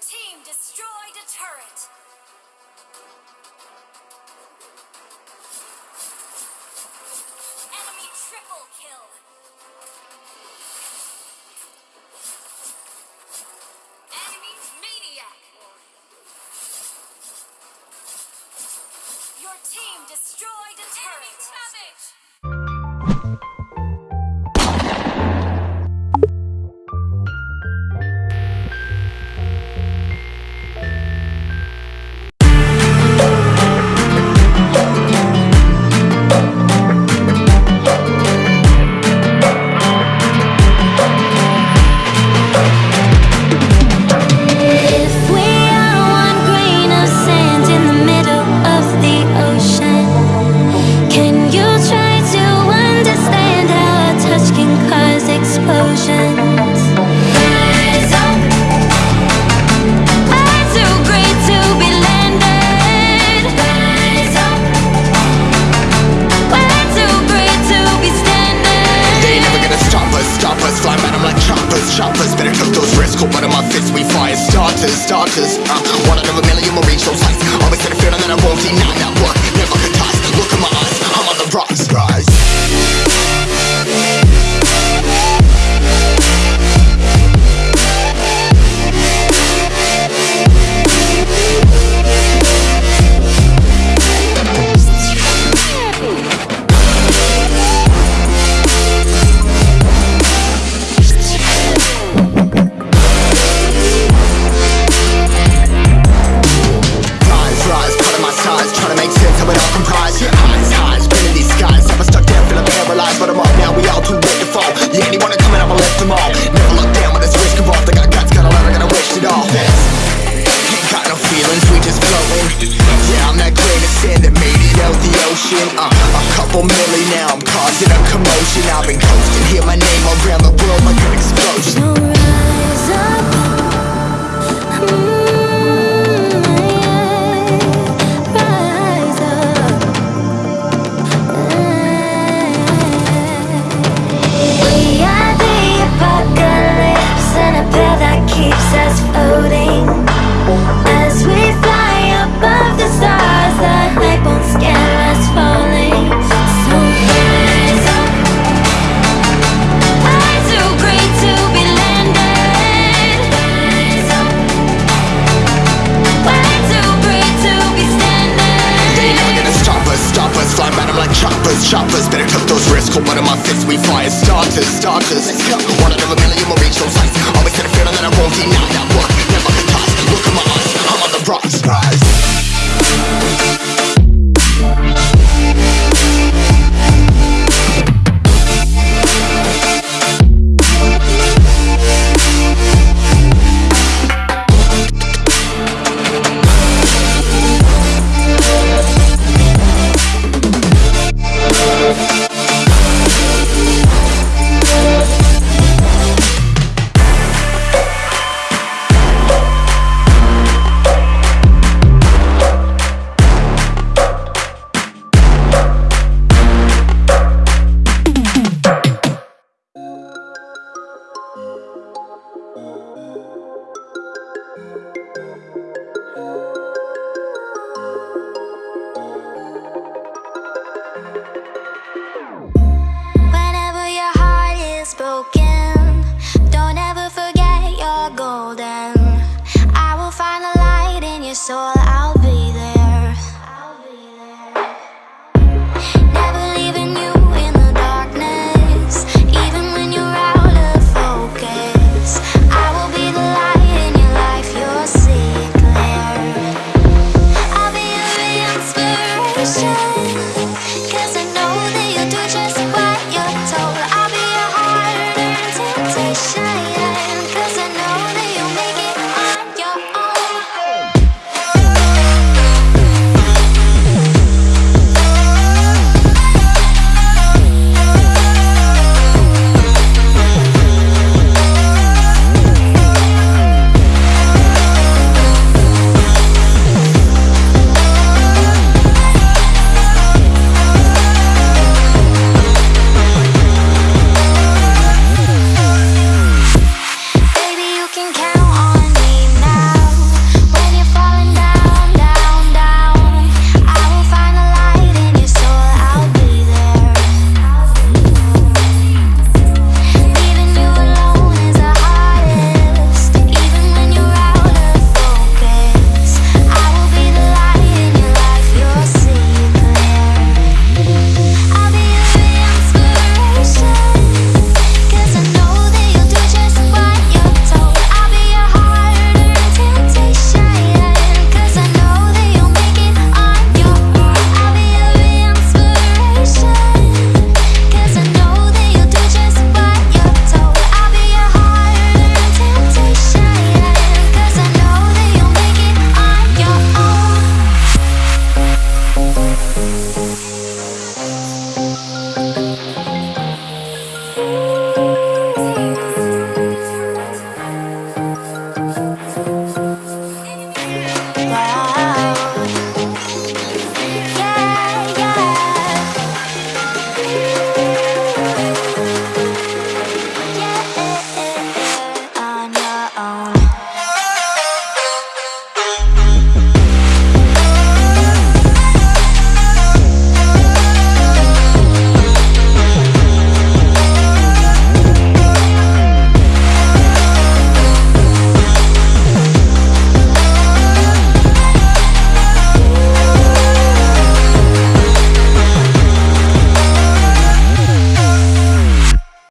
team destroyed a turret. Enemy triple kill. Starters, starters uh, One out of a million will reach those heights to fall Yeah, anyone coming up, I left them all Never look down when there's risk involved. I got guts, got a lot, I gotta wish it all. Ain't got no feelings, we just flowing. Yeah, I'm that grain of sand that made it out the ocean. Uh, A couple milli now, I'm causing a commotion. I've been coasting, hear my name around the world like an explosion. So rise up. Mm, those one of my fists We fire starters, starters. One out of a million will reach those heights Always had a feeling that I won't deny. that 晚安